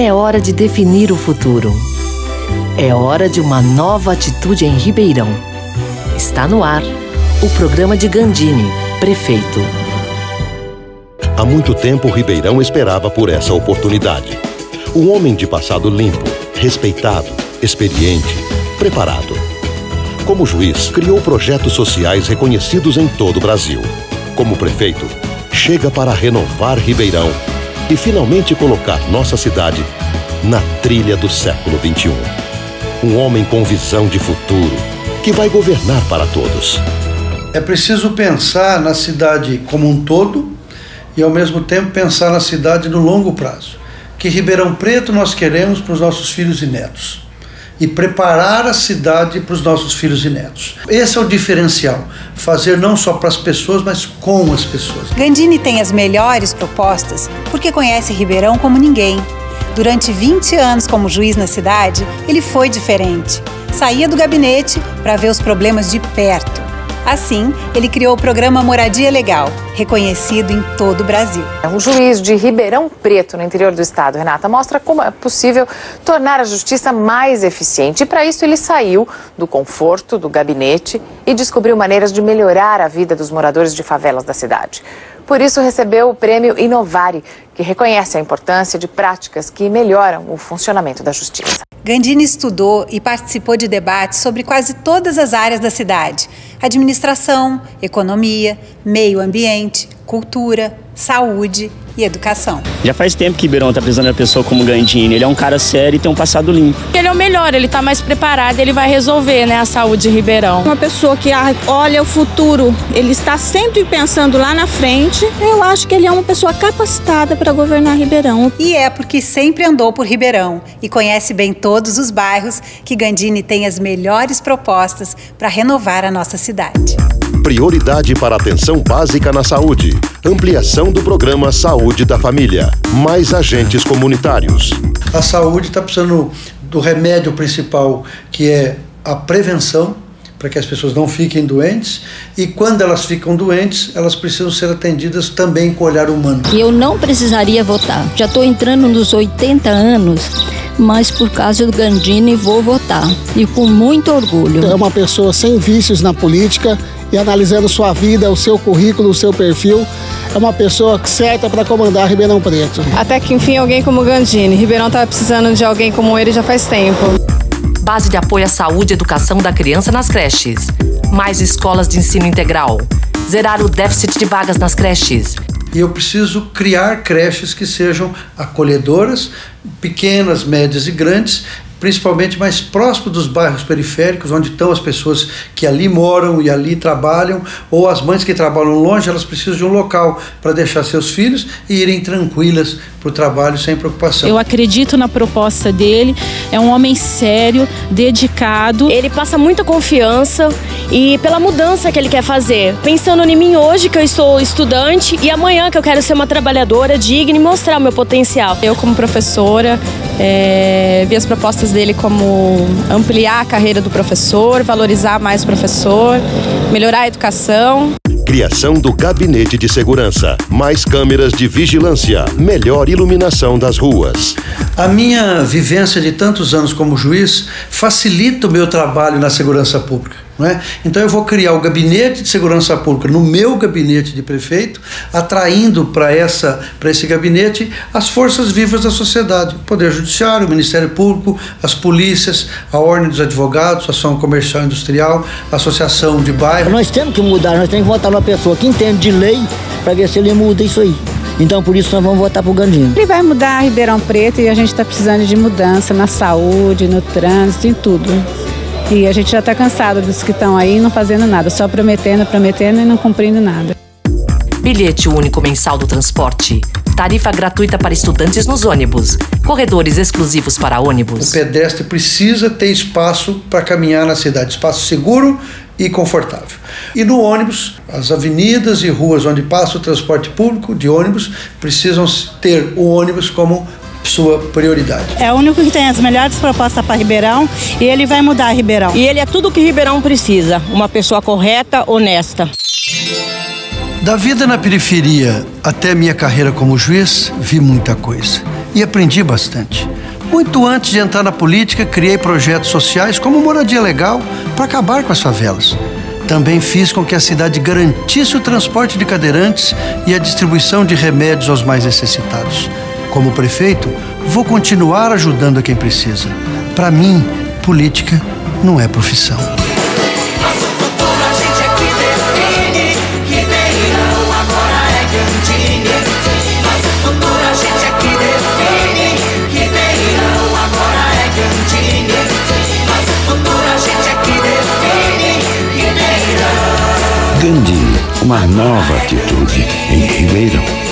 É hora de definir o futuro. É hora de uma nova atitude em Ribeirão. Está no ar o programa de Gandini, prefeito. Há muito tempo, Ribeirão esperava por essa oportunidade. Um homem de passado limpo, respeitado, experiente, preparado. Como juiz, criou projetos sociais reconhecidos em todo o Brasil. Como prefeito, chega para renovar Ribeirão e finalmente colocar nossa cidade na trilha do século XXI. Um homem com visão de futuro que vai governar para todos. É preciso pensar na cidade como um todo e, ao mesmo tempo, pensar na cidade no longo prazo. Que Ribeirão Preto nós queremos para os nossos filhos e netos e preparar a cidade para os nossos filhos e netos. Esse é o diferencial, fazer não só para as pessoas, mas com as pessoas. Gandini tem as melhores propostas porque conhece Ribeirão como ninguém. Durante 20 anos como juiz na cidade, ele foi diferente. Saía do gabinete para ver os problemas de perto Assim, ele criou o programa Moradia Legal, reconhecido em todo o Brasil. Um juiz de Ribeirão Preto, no interior do estado, Renata, mostra como é possível tornar a justiça mais eficiente. E para isso ele saiu do conforto do gabinete e descobriu maneiras de melhorar a vida dos moradores de favelas da cidade. Por isso recebeu o prêmio Inovare, que reconhece a importância de práticas que melhoram o funcionamento da justiça. Gandini estudou e participou de debates sobre quase todas as áreas da cidade: administração, economia, meio ambiente, cultura, saúde e educação. Já faz tempo que Ribeirão está precisando de uma pessoa como Gandini. Ele é um cara sério e tem um passado limpo. Ele é o melhor, ele está mais preparado, ele vai resolver né, a saúde de Ribeirão. Uma pessoa que olha o futuro, ele está sempre pensando lá na frente. Eu acho que ele é uma pessoa capacitada para governar Ribeirão. E é porque sempre andou por Ribeirão e conhece bem todos os bairros que Gandini tem as melhores propostas para renovar a nossa cidade. Prioridade para atenção básica na saúde. Ampliação do programa Saúde da Família. Mais agentes comunitários. A saúde está precisando do remédio principal, que é a prevenção, para que as pessoas não fiquem doentes. E quando elas ficam doentes, elas precisam ser atendidas também com olhar humano. Eu não precisaria votar. Já estou entrando nos 80 anos mas por causa do Gandini vou votar e com muito orgulho. É uma pessoa sem vícios na política e analisando sua vida, o seu currículo, o seu perfil, é uma pessoa certa para comandar Ribeirão Preto. Até que enfim alguém como Gandini. Ribeirão estava precisando de alguém como ele já faz tempo. Base de apoio à saúde e educação da criança nas creches. Mais escolas de ensino integral. Zerar o déficit de vagas nas creches. E eu preciso criar creches que sejam acolhedoras, pequenas, médias e grandes, principalmente mais próximo dos bairros periféricos, onde estão as pessoas que ali moram e ali trabalham, ou as mães que trabalham longe, elas precisam de um local para deixar seus filhos e irem tranquilas para o trabalho sem preocupação. Eu acredito na proposta dele, é um homem sério, dedicado. Ele passa muita confiança e pela mudança que ele quer fazer. Pensando em mim hoje, que eu estou estudante, e amanhã que eu quero ser uma trabalhadora digna e mostrar o meu potencial. Eu, como professora, é, vi as propostas dele como ampliar a carreira do professor, valorizar mais o professor, melhorar a educação. Criação do Gabinete de Segurança. Mais câmeras de vigilância. Melhor iluminação das ruas. A minha vivência de tantos anos como juiz facilita o meu trabalho na segurança pública. É? Então eu vou criar o gabinete de segurança pública no meu gabinete de prefeito, atraindo para essa para esse gabinete as forças vivas da sociedade, o Poder Judiciário, o Ministério Público, as polícias, a Ordem dos Advogados, a Ação Comercial e Industrial, a Associação de Bairro. Nós temos que mudar, nós temos que votar numa pessoa que entende de lei para ver se ele muda isso aí. Então por isso nós vamos votar pro Gandinho. Ele vai mudar Ribeirão Preto e a gente está precisando de mudança na saúde, no trânsito, em tudo. E a gente já está cansado dos que estão aí não fazendo nada, só prometendo, prometendo e não cumprindo nada. Bilhete único mensal do transporte. Tarifa gratuita para estudantes nos ônibus. Corredores exclusivos para ônibus. O pedestre precisa ter espaço para caminhar na cidade, espaço seguro e confortável. E no ônibus, as avenidas e ruas onde passa o transporte público de ônibus precisam ter o ônibus como sua prioridade. É o único que tem as melhores propostas para Ribeirão e ele vai mudar Ribeirão. E ele é tudo que Ribeirão precisa, uma pessoa correta, honesta. Da vida na periferia até minha carreira como juiz, vi muita coisa. e aprendi bastante. Muito antes de entrar na política, criei projetos sociais como moradia legal para acabar com as favelas. Também fiz com que a cidade garantisse o transporte de cadeirantes e a distribuição de remédios aos mais necessitados. Como prefeito, vou continuar ajudando a quem precisa. Para mim, política não é profissão. Gandhi, uma nova atitude em Ribeirão.